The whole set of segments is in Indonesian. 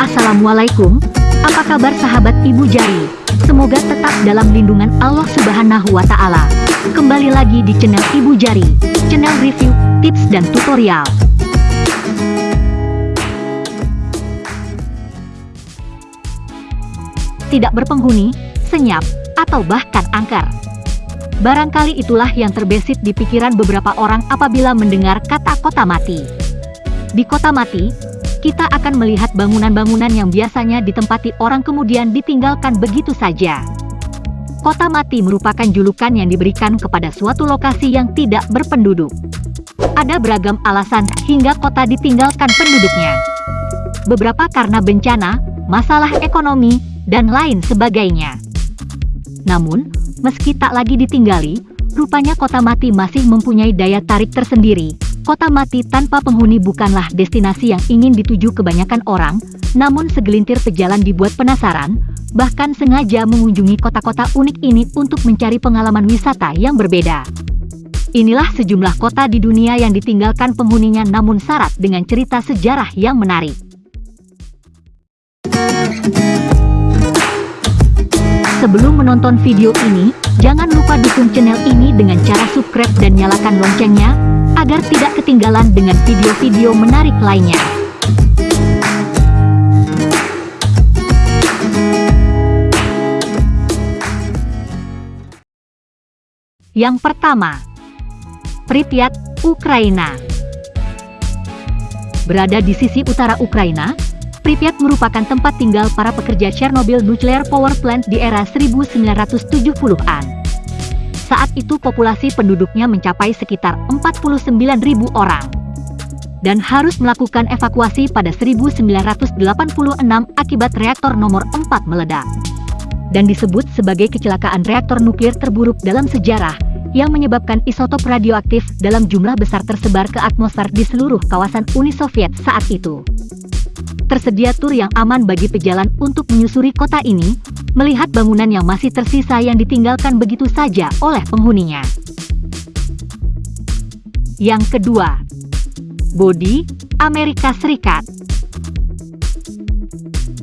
Assalamualaikum, apa kabar sahabat Ibu Jari? Semoga tetap dalam lindungan Allah Subhanahu wa Ta'ala. Kembali lagi di channel Ibu Jari, channel review, tips, dan tutorial. Tidak berpenghuni, senyap, atau bahkan angker. Barangkali itulah yang terbesit di pikiran beberapa orang apabila mendengar kata kota mati. Di kota mati, kita akan melihat bangunan-bangunan yang biasanya ditempati orang kemudian ditinggalkan begitu saja. Kota mati merupakan julukan yang diberikan kepada suatu lokasi yang tidak berpenduduk. Ada beragam alasan hingga kota ditinggalkan penduduknya. Beberapa karena bencana, masalah ekonomi, dan lain sebagainya. Namun, meski tak lagi ditinggali, rupanya kota mati masih mempunyai daya tarik tersendiri. Kota mati tanpa penghuni bukanlah destinasi yang ingin dituju kebanyakan orang, namun segelintir pejalan dibuat penasaran, bahkan sengaja mengunjungi kota-kota unik ini untuk mencari pengalaman wisata yang berbeda. Inilah sejumlah kota di dunia yang ditinggalkan penghuninya namun syarat dengan cerita sejarah yang menarik. Sebelum menonton video ini, jangan lupa dukung channel ini dengan cara subscribe dan nyalakan loncengnya, agar tidak ketinggalan dengan video-video menarik lainnya. Yang pertama, Pripyat, Ukraina. Berada di sisi utara Ukraina, Pripyat merupakan tempat tinggal para pekerja Chernobyl Nuclear Power Plant di era 1970-an. Saat itu populasi penduduknya mencapai sekitar 49.000 orang dan harus melakukan evakuasi pada 1986 akibat reaktor nomor 4 meledak. Dan disebut sebagai kecelakaan reaktor nuklir terburuk dalam sejarah yang menyebabkan isotop radioaktif dalam jumlah besar tersebar ke atmosfer di seluruh kawasan Uni Soviet saat itu tersedia tur yang aman bagi pejalan untuk menyusuri kota ini, melihat bangunan yang masih tersisa yang ditinggalkan begitu saja oleh penghuninya. Yang kedua, Bodi, Amerika Serikat.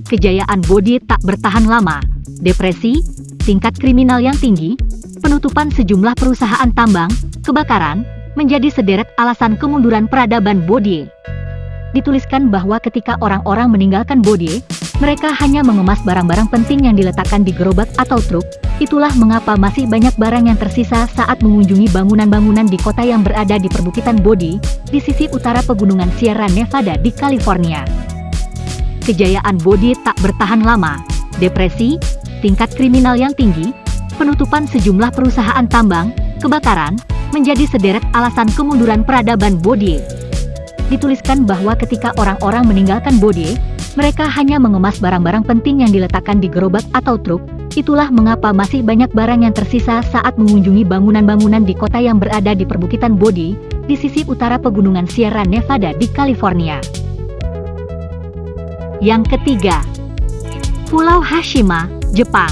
Kejayaan Bodi tak bertahan lama, depresi, tingkat kriminal yang tinggi, penutupan sejumlah perusahaan tambang, kebakaran, menjadi sederet alasan kemunduran peradaban Bodie dituliskan bahwa ketika orang-orang meninggalkan Bodie, mereka hanya mengemas barang-barang penting yang diletakkan di gerobak atau truk, itulah mengapa masih banyak barang yang tersisa saat mengunjungi bangunan-bangunan di kota yang berada di perbukitan Bodie, di sisi utara pegunungan Sierra Nevada di California. Kejayaan Bodie tak bertahan lama, depresi, tingkat kriminal yang tinggi, penutupan sejumlah perusahaan tambang, kebakaran, menjadi sederet alasan kemunduran peradaban Bodie dituliskan bahwa ketika orang-orang meninggalkan Bodie, mereka hanya mengemas barang-barang penting yang diletakkan di gerobak atau truk, itulah mengapa masih banyak barang yang tersisa saat mengunjungi bangunan-bangunan di kota yang berada di perbukitan Bodhi, di sisi utara pegunungan Sierra Nevada di California. Yang ketiga, Pulau Hashima, Jepang.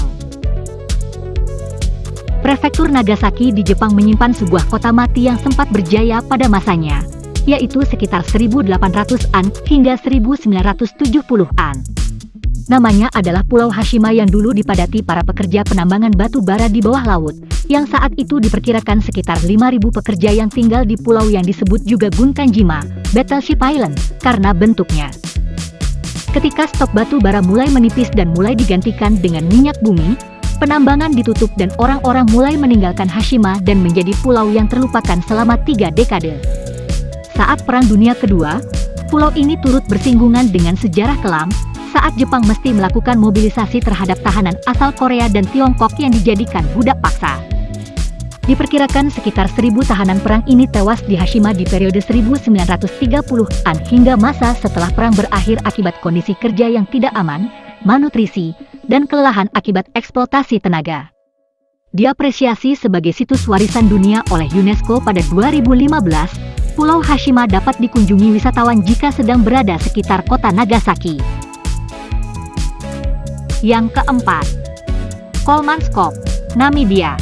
Prefektur Nagasaki di Jepang menyimpan sebuah kota mati yang sempat berjaya pada masanya, yaitu sekitar 1800-an hingga 1970-an. Namanya adalah Pulau Hashima yang dulu dipadati para pekerja penambangan batu bara di bawah laut, yang saat itu diperkirakan sekitar 5.000 pekerja yang tinggal di pulau yang disebut juga Gunkanjima, Battleship Island, karena bentuknya. Ketika stok batu bara mulai menipis dan mulai digantikan dengan minyak bumi, penambangan ditutup dan orang-orang mulai meninggalkan Hashima dan menjadi pulau yang terlupakan selama tiga dekade. Saat Perang Dunia Kedua, pulau ini turut bersinggungan dengan sejarah kelam, saat Jepang mesti melakukan mobilisasi terhadap tahanan asal Korea dan Tiongkok yang dijadikan budak paksa. Diperkirakan sekitar seribu tahanan perang ini tewas di Hashima di periode 1930-an hingga masa setelah perang berakhir akibat kondisi kerja yang tidak aman, malnutrisi, dan kelelahan akibat eksploitasi tenaga. Diapresiasi sebagai situs warisan dunia oleh UNESCO pada 2015, Pulau Hashima dapat dikunjungi wisatawan jika sedang berada sekitar kota Nagasaki. Yang keempat, Kolmanskop, Namibia.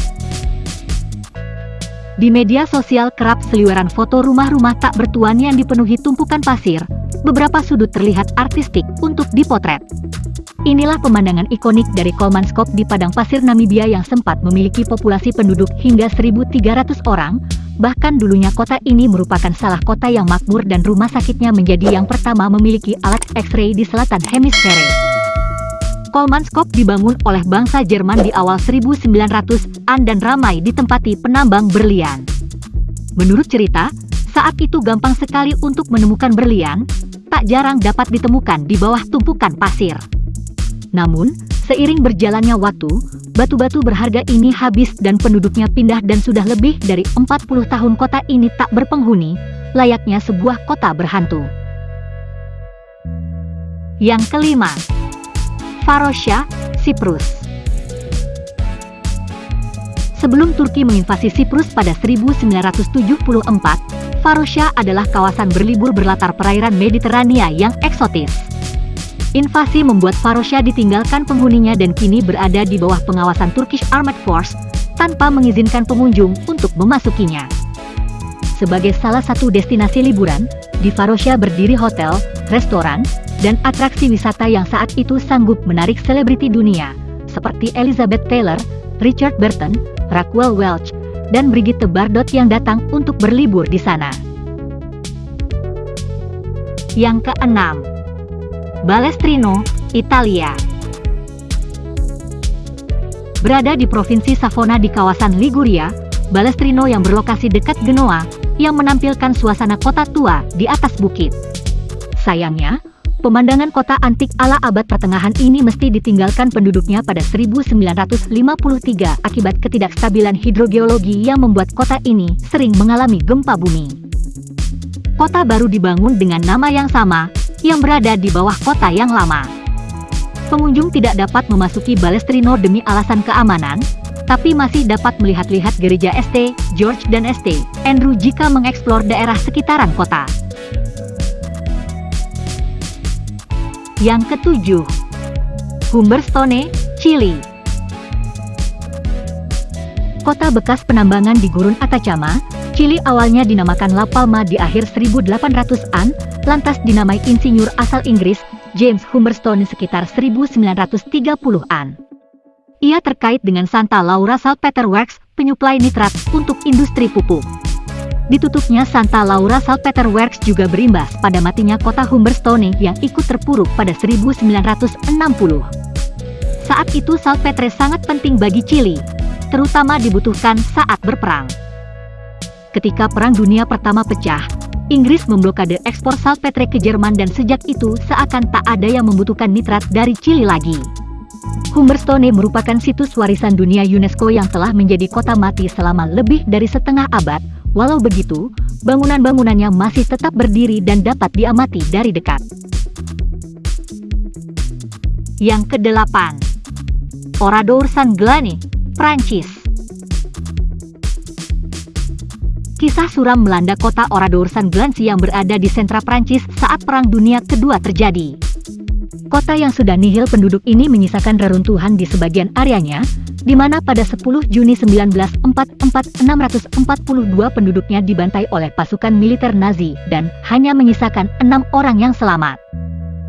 Di media sosial kerap seliweran foto rumah-rumah tak bertuan yang dipenuhi tumpukan pasir, beberapa sudut terlihat artistik untuk dipotret. Inilah pemandangan ikonik dari Kolmanskop di padang pasir Namibia yang sempat memiliki populasi penduduk hingga 1.300 orang, bahkan dulunya kota ini merupakan salah kota yang makmur dan rumah sakitnya menjadi yang pertama memiliki alat X-ray di selatan hemisfere. Kolmanskop dibangun oleh bangsa Jerman di awal 1900-an dan ramai ditempati penambang berlian. Menurut cerita, saat itu gampang sekali untuk menemukan berlian, tak jarang dapat ditemukan di bawah tumpukan pasir. Namun, seiring berjalannya waktu, batu-batu berharga ini habis dan penduduknya pindah dan sudah lebih dari 40 tahun kota ini tak berpenghuni, layaknya sebuah kota berhantu. Yang kelima, Farosia, Siprus. Sebelum Turki menginvasi Siprus pada 1974, Farosia adalah kawasan berlibur berlatar perairan Mediterania yang eksotis. Invasi membuat Farosia ditinggalkan penghuninya dan kini berada di bawah pengawasan Turkish Armed Force, tanpa mengizinkan pengunjung untuk memasukinya. Sebagai salah satu destinasi liburan, di Farosia berdiri hotel, restoran, dan atraksi wisata yang saat itu sanggup menarik selebriti dunia, seperti Elizabeth Taylor, Richard Burton, Raquel Welch, dan Brigitte Bardot yang datang untuk berlibur di sana. Yang keenam, Balestrino, Italia. Berada di Provinsi Savona di kawasan Liguria, Balestrino yang berlokasi dekat Genoa, yang menampilkan suasana kota tua di atas bukit. Sayangnya, Pemandangan kota antik ala abad pertengahan ini mesti ditinggalkan penduduknya pada 1953 akibat ketidakstabilan hidrogeologi yang membuat kota ini sering mengalami gempa bumi. Kota baru dibangun dengan nama yang sama, yang berada di bawah kota yang lama. Pengunjung tidak dapat memasuki Balestrino demi alasan keamanan, tapi masih dapat melihat-lihat gereja St. George dan St. Andrew jika mengeksplor daerah sekitaran kota. Yang ketujuh, Humberstone, Chili. Kota bekas penambangan di Gurun Atacama, Chili awalnya dinamakan La Palma di akhir 1800-an, lantas dinamai insinyur asal Inggris, James Humberstone sekitar 1930-an. Ia terkait dengan Santa Laura Saltpeter Works, penyuplai nitrat untuk industri pupuk. Ditutupnya Santa Laura Saltpeter Works juga berimbas pada matinya kota Humberstone yang ikut terpuruk pada 1960. Saat itu saltpetre sangat penting bagi Chili, terutama dibutuhkan saat berperang. Ketika Perang Dunia Pertama pecah, Inggris memblokade ekspor saltpetre ke Jerman dan sejak itu seakan tak ada yang membutuhkan nitrat dari Chili lagi. Humberstone merupakan situs warisan dunia UNESCO yang telah menjadi kota mati selama lebih dari setengah abad, Walau begitu, bangunan-bangunannya masih tetap berdiri dan dapat diamati dari dekat. Yang kedelapan, Oradour Saint-Glane, Prancis. Kisah suram melanda kota Oradour Saint-Glane yang berada di sentra Prancis saat Perang Dunia Kedua terjadi. Kota yang sudah nihil penduduk ini menyisakan reruntuhan di sebagian areanya, di mana pada 10 Juni 1944 642 penduduknya dibantai oleh pasukan militer Nazi dan hanya menyisakan enam orang yang selamat.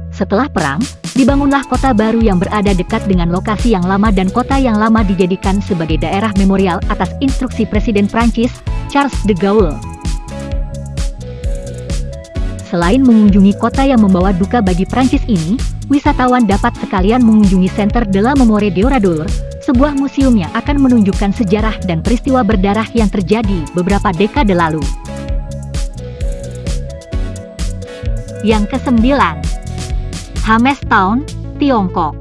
Setelah perang, dibangunlah kota baru yang berada dekat dengan lokasi yang lama dan kota yang lama dijadikan sebagai daerah memorial atas instruksi Presiden Prancis, Charles de Gaulle. Selain mengunjungi kota yang membawa duka bagi Prancis ini, wisatawan dapat sekalian mengunjungi Center de la Mémoire d'Oradour, sebuah museum yang akan menunjukkan sejarah dan peristiwa berdarah yang terjadi beberapa dekade lalu. Yang kesembilan, Town, Tiongkok.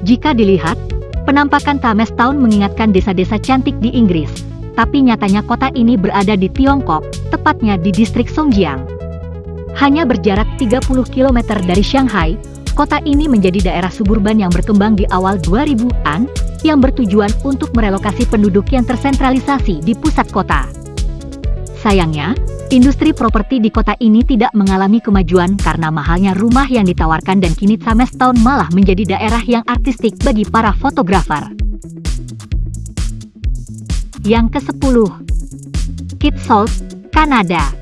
Jika dilihat, penampakan Town mengingatkan desa-desa cantik di Inggris, tapi nyatanya kota ini berada di Tiongkok, tepatnya di distrik Songjiang. Hanya berjarak 30 km dari Shanghai, Kota ini menjadi daerah suburban yang berkembang di awal 2000-an, yang bertujuan untuk merelokasi penduduk yang tersentralisasi di pusat kota. Sayangnya, industri properti di kota ini tidak mengalami kemajuan karena mahalnya rumah yang ditawarkan dan kini Town malah menjadi daerah yang artistik bagi para fotografer. Yang ke-10. Kitsault, Kanada.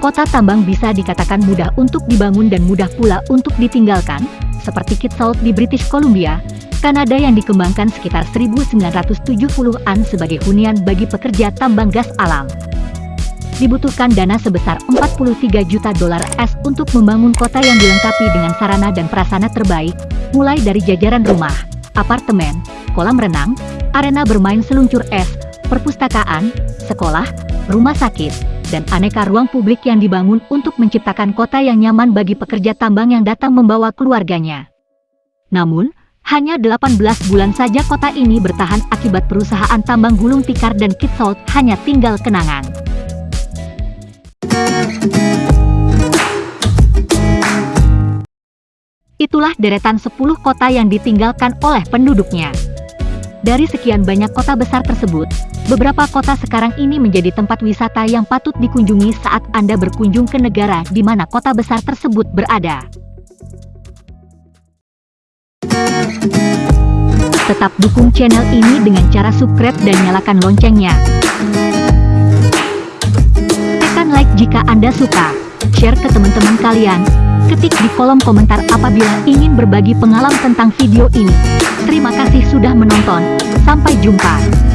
Kota tambang bisa dikatakan mudah untuk dibangun dan mudah pula untuk ditinggalkan, seperti Kitsault di British Columbia, Kanada yang dikembangkan sekitar 1970-an sebagai hunian bagi pekerja tambang gas alam. Dibutuhkan dana sebesar 43 juta dolar S untuk membangun kota yang dilengkapi dengan sarana dan prasana terbaik, mulai dari jajaran rumah, apartemen, kolam renang, arena bermain seluncur es, perpustakaan, sekolah, rumah sakit, dan aneka ruang publik yang dibangun untuk menciptakan kota yang nyaman bagi pekerja tambang yang datang membawa keluarganya. Namun, hanya 18 bulan saja kota ini bertahan akibat perusahaan tambang gulung tikar dan Kitsault hanya tinggal kenangan. Itulah deretan 10 kota yang ditinggalkan oleh penduduknya. Dari sekian banyak kota besar tersebut, beberapa kota sekarang ini menjadi tempat wisata yang patut dikunjungi saat Anda berkunjung ke negara di mana kota besar tersebut berada. Tetap dukung channel ini dengan cara subscribe dan nyalakan loncengnya. Tekan like jika Anda suka, share ke teman-teman kalian, Ketik di kolom komentar apabila ingin berbagi pengalaman tentang video ini. Terima kasih sudah menonton. Sampai jumpa.